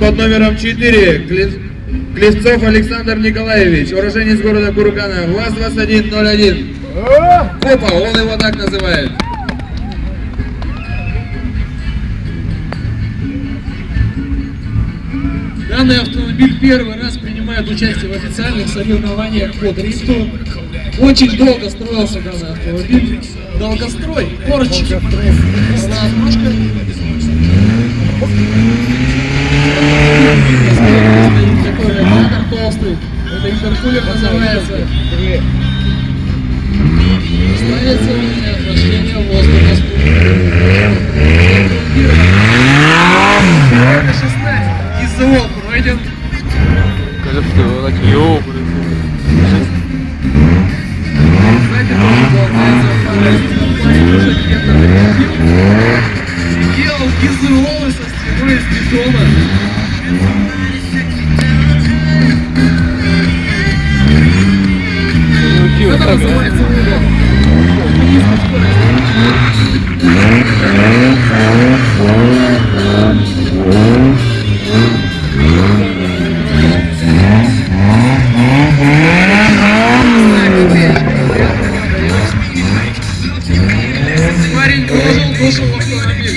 под номером 4. Кле- Клевцов Александр Николаевич, уроженец города Кургана, ВАЗ-2101. Копа, он его так называет. Данный автомобиль первый раз принимает участие в официальных соревнованиях по дрифту. Очень долго строился данный автомобиль. Долгострой, короче. Ножка. Радиатор толстый. Это интеркулер называется. Ставится у меня охлаждение воздуха. Это 16. ИЗО пройден. Кажется, так ёбаный. Сзади тоже болтается аппарат. Парень уже где-то Делал ГЗО со стеной из бетона. раз. Парень, пошел, пошел, пошел,